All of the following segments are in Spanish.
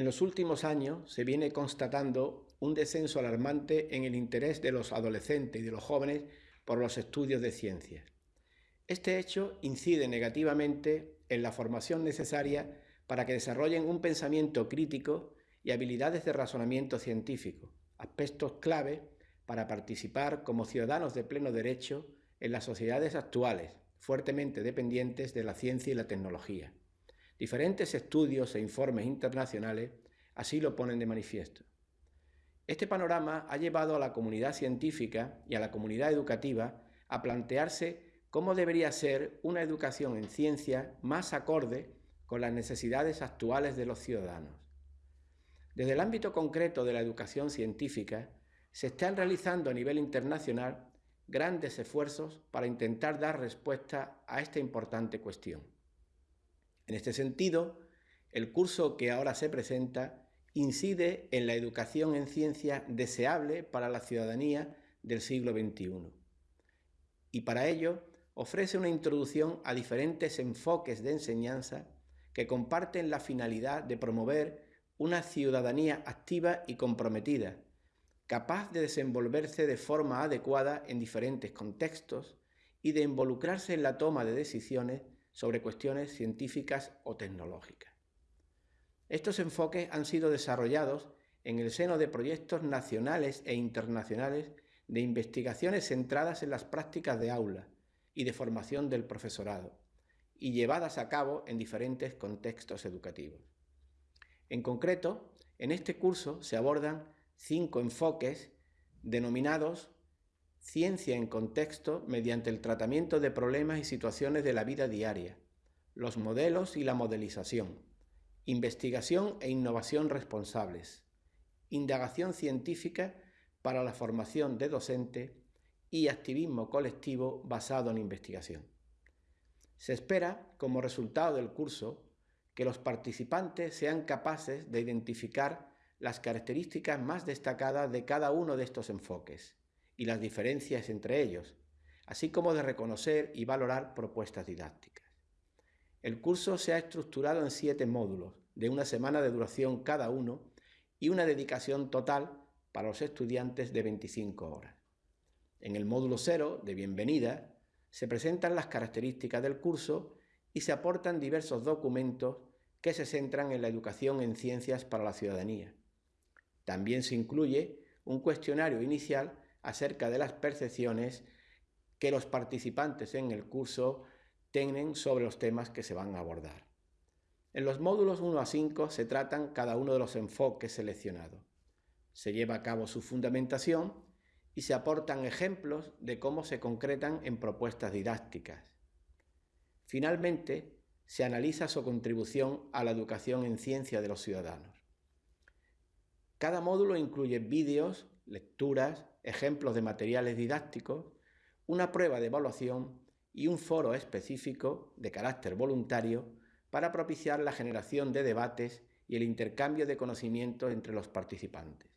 En los últimos años se viene constatando un descenso alarmante en el interés de los adolescentes y de los jóvenes por los estudios de ciencias. Este hecho incide negativamente en la formación necesaria para que desarrollen un pensamiento crítico y habilidades de razonamiento científico, aspectos clave para participar como ciudadanos de pleno derecho en las sociedades actuales, fuertemente dependientes de la ciencia y la tecnología. Diferentes estudios e informes internacionales así lo ponen de manifiesto. Este panorama ha llevado a la comunidad científica y a la comunidad educativa a plantearse cómo debería ser una educación en ciencia más acorde con las necesidades actuales de los ciudadanos. Desde el ámbito concreto de la educación científica, se están realizando a nivel internacional grandes esfuerzos para intentar dar respuesta a esta importante cuestión. En este sentido, el curso que ahora se presenta incide en la educación en ciencia deseable para la ciudadanía del siglo XXI. Y para ello ofrece una introducción a diferentes enfoques de enseñanza que comparten la finalidad de promover una ciudadanía activa y comprometida, capaz de desenvolverse de forma adecuada en diferentes contextos y de involucrarse en la toma de decisiones sobre cuestiones científicas o tecnológicas. Estos enfoques han sido desarrollados en el seno de proyectos nacionales e internacionales de investigaciones centradas en las prácticas de aula y de formación del profesorado, y llevadas a cabo en diferentes contextos educativos. En concreto, en este curso se abordan cinco enfoques denominados Ciencia en contexto mediante el tratamiento de problemas y situaciones de la vida diaria, los modelos y la modelización, investigación e innovación responsables, indagación científica para la formación de docente y activismo colectivo basado en investigación. Se espera, como resultado del curso, que los participantes sean capaces de identificar las características más destacadas de cada uno de estos enfoques y las diferencias entre ellos, así como de reconocer y valorar propuestas didácticas. El curso se ha estructurado en siete módulos, de una semana de duración cada uno y una dedicación total para los estudiantes de 25 horas. En el módulo cero, de bienvenida, se presentan las características del curso y se aportan diversos documentos que se centran en la educación en ciencias para la ciudadanía. También se incluye un cuestionario inicial acerca de las percepciones que los participantes en el curso tienen sobre los temas que se van a abordar. En los módulos 1 a 5 se tratan cada uno de los enfoques seleccionados. Se lleva a cabo su fundamentación y se aportan ejemplos de cómo se concretan en propuestas didácticas. Finalmente, se analiza su contribución a la educación en ciencia de los ciudadanos. Cada módulo incluye vídeos, lecturas, ejemplos de materiales didácticos, una prueba de evaluación y un foro específico de carácter voluntario para propiciar la generación de debates y el intercambio de conocimientos entre los participantes.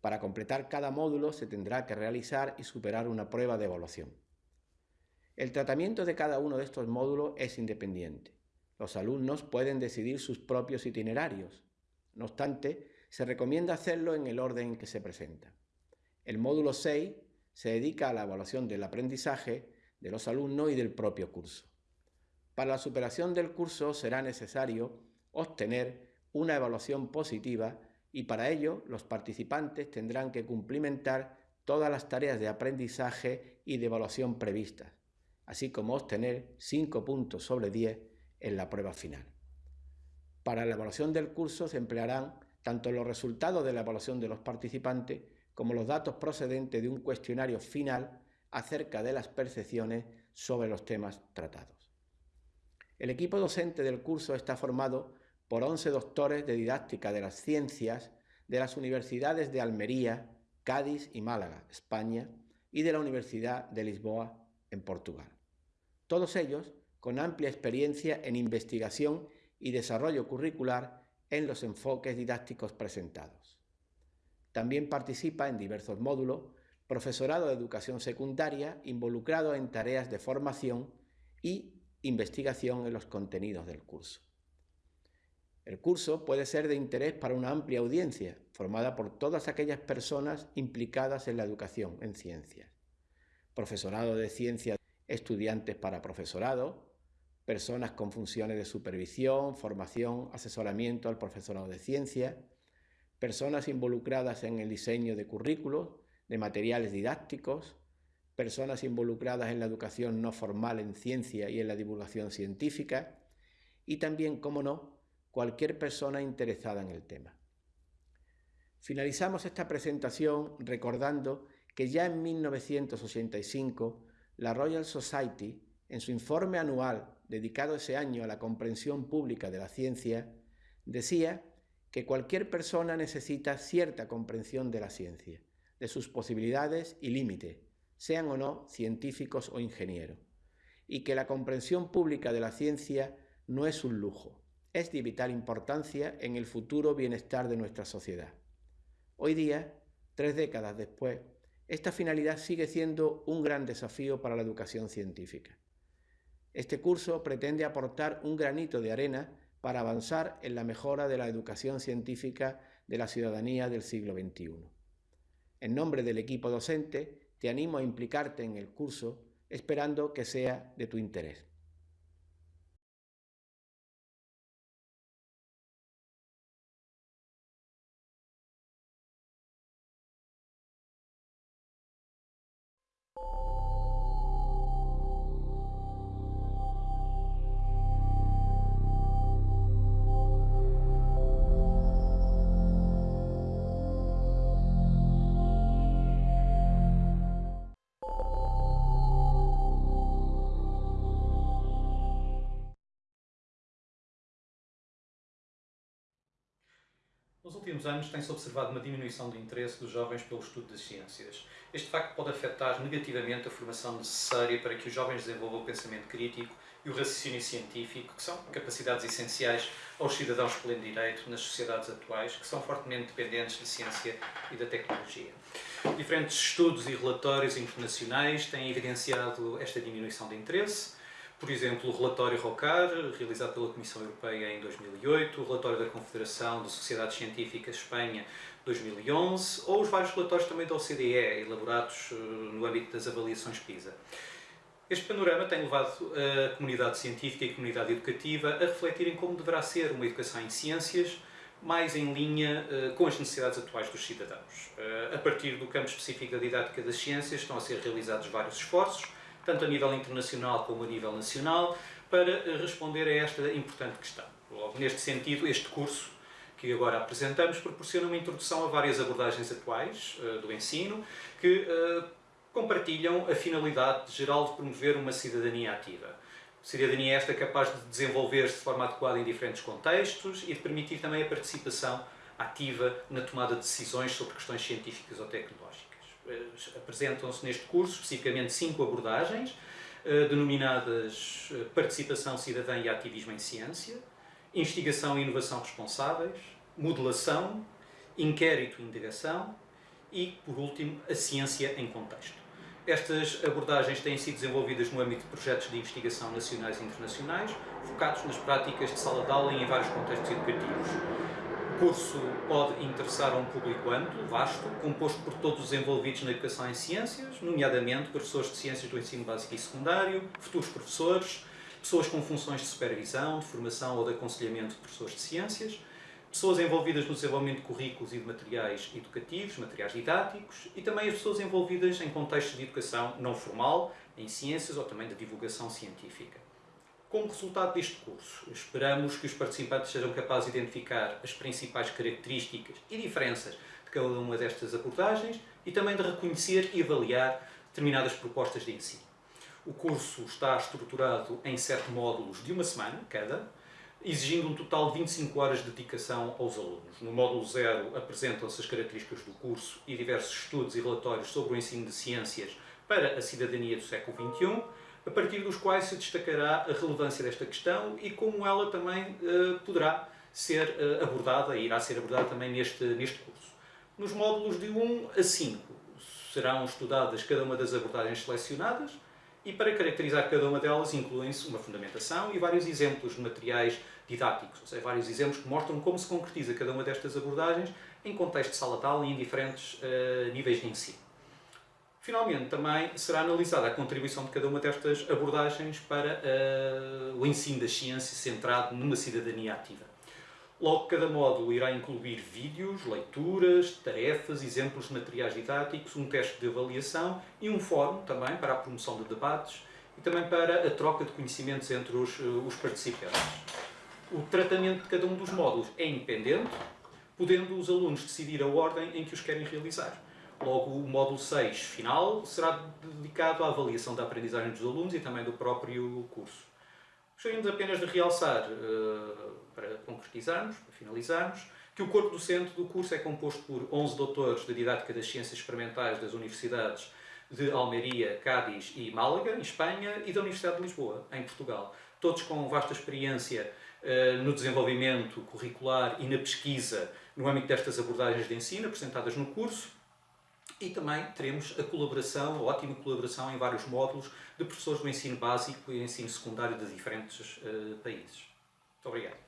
Para completar cada módulo se tendrá que realizar y superar una prueba de evaluación. El tratamiento de cada uno de estos módulos es independiente. Los alumnos pueden decidir sus propios itinerarios. No obstante, se recomienda hacerlo en el orden en que se presenta. El módulo 6 se dedica a la evaluación del aprendizaje de los alumnos y del propio curso. Para la superación del curso será necesario obtener una evaluación positiva y para ello los participantes tendrán que cumplimentar todas las tareas de aprendizaje y de evaluación previstas, así como obtener 5 puntos sobre 10 en la prueba final. Para la evaluación del curso se emplearán tanto los resultados de la evaluación de los participantes como los datos procedentes de un cuestionario final acerca de las percepciones sobre los temas tratados. El equipo docente del curso está formado por 11 doctores de didáctica de las ciencias de las universidades de Almería, Cádiz y Málaga, España, y de la Universidad de Lisboa, en Portugal. Todos ellos con amplia experiencia en investigación y desarrollo curricular en los enfoques didácticos presentados. También participa en diversos módulos profesorado de educación secundaria involucrado en tareas de formación y investigación en los contenidos del curso. El curso puede ser de interés para una amplia audiencia, formada por todas aquellas personas implicadas en la educación en ciencias. Profesorado de ciencias, estudiantes para profesorado, personas con funciones de supervisión, formación, asesoramiento al profesorado de ciencias, personas involucradas en el diseño de currículos, de materiales didácticos, personas involucradas en la educación no formal en ciencia y en la divulgación científica, y también, como no, cualquier persona interesada en el tema. Finalizamos esta presentación recordando que ya en 1985 la Royal Society, en su informe anual dedicado ese año a la comprensión pública de la ciencia, decía que cualquier persona necesita cierta comprensión de la ciencia, de sus posibilidades y límites, sean o no científicos o ingenieros, y que la comprensión pública de la ciencia no es un lujo, es de vital importancia en el futuro bienestar de nuestra sociedad. Hoy día, tres décadas después, esta finalidad sigue siendo un gran desafío para la educación científica. Este curso pretende aportar un granito de arena para avanzar en la mejora de la educación científica de la ciudadanía del siglo XXI. En nombre del equipo docente, te animo a implicarte en el curso esperando que sea de tu interés. Nos últimos anos tem-se observado uma diminuição do interesse dos jovens pelo estudo das ciências. Este facto pode afetar negativamente a formação necessária para que os jovens desenvolvam o pensamento crítico e o raciocínio científico, que são capacidades essenciais aos cidadãos pleno direito nas sociedades atuais, que são fortemente dependentes da ciência e da tecnologia. Diferentes estudos e relatórios internacionais têm evidenciado esta diminuição de interesse, por exemplo, o relatório ROCAR, realizado pela Comissão Europeia em 2008, o relatório da Confederação de Sociedades Científicas Espanha 2011, ou os vários relatórios também da OCDE, elaborados eh, no âmbito das avaliações PISA. Este panorama tem levado a comunidade científica e a comunidade educativa a refletirem como deverá ser uma educação em ciências mais em linha uh, com as necessidades atuais dos cidadãos. Uh, a partir do campo específico da didática das ciências estão a ser realizados vários esforços, tanto a nível internacional como a nível nacional, para eh, responder a esta importante questão. Logo, neste sentido, este curso que agora apresentamos proporciona uma introdução a várias abordagens atuais uh, do ensino que uh, compartilham a finalidade geral de promover uma cidadania ativa. Cidadania esta capaz de desenvolver-se de forma adequada em diferentes contextos e de permitir também a participação ativa na tomada de decisões sobre questões científicas ou tecnológicas. Eh, apresentam-se neste curso especificamente cinco abordagens, eh, denominadas eh, Participação Cidadã e Ativismo em Ciência, Investigação e Inovação Responsáveis, Modelação, Inquérito e Indagação e, por último, a Ciência em Contexto. Estas abordagens têm sido desenvolvidas no âmbito de projetos de investigação nacionais e internacionais, focados nas práticas de sala de aula em vários contextos educativos. O curso pode interessar a um público amplo, vasto, composto por todos os envolvidos na educação em ciências, nomeadamente professores de ciências do ensino básico e secundário, futuros professores, pessoas com funções de supervisão, de formação ou de aconselhamento de professores de ciências, pessoas envolvidas no desenvolvimento de currículos e de materiais educativos, materiais didáticos, e também as pessoas envolvidas em contextos de educação não formal, em ciências ou também de divulgação científica. Como resultado deste curso, esperamos que os participantes sejam capazes de identificar as principais características e diferenças de cada uma destas abordagens e também de reconhecer e avaliar determinadas propostas de ensino. O curso está estruturado em sete módulos de uma semana cada, exigindo um total de 25 horas de dedicação aos alunos. No módulo 0 apresentam-se as características do curso e diversos estudos e relatórios sobre o ensino de ciências para a cidadania do século XXI, a partir dos quais se destacará a relevância desta questão e como ela também uh, poderá ser uh, abordada e irá ser abordada também neste, neste curso. Nos módulos de 1 a 5 serão estudadas cada uma das abordagens selecionadas e para caracterizar cada uma delas incluem-se uma fundamentação e vários exemplos de materiais didáticos, ou seja, vários exemplos que mostram como se concretiza cada uma destas abordagens em contexto de sala de aula e em diferentes uh, níveis de ensino. Finalmente, também será analisada a contribuição de cada uma destas abordagens para uh, o ensino da ciência centrado numa cidadania ativa. Logo, cada módulo irá incluir vídeos, leituras, tarefas, exemplos de materiais didáticos, um teste de avaliação e um fórum também para a promoção de debates e também para a troca de conhecimentos entre os, eh, os participantes. O tratamento de cada um dos módulos é independente, podendo os alunos decidir a ordem em que os querem realizar. Logo, o módulo 6 final será dedicado à avaliação da aprendizagem dos alunos e também do próprio curso. Gostaríamos apenas de realçar, uh, para concretizarmos, para finalizarmos, que o corpo docente do curso é composto por 11 doutores de Didática das Ciências Experimentais das Universidades de Almeria, Cádiz e Málaga, em Espanha, e da Universidade de Lisboa, em Portugal. Todos com vasta experiência uh, no desenvolvimento curricular e na pesquisa no âmbito destas abordagens de ensino apresentadas no curso, e também teremos a colaboração, a ótima colaboração em vários módulos de professores do ensino básico e ensino secundário de diferentes uh, países. Muito obrigado.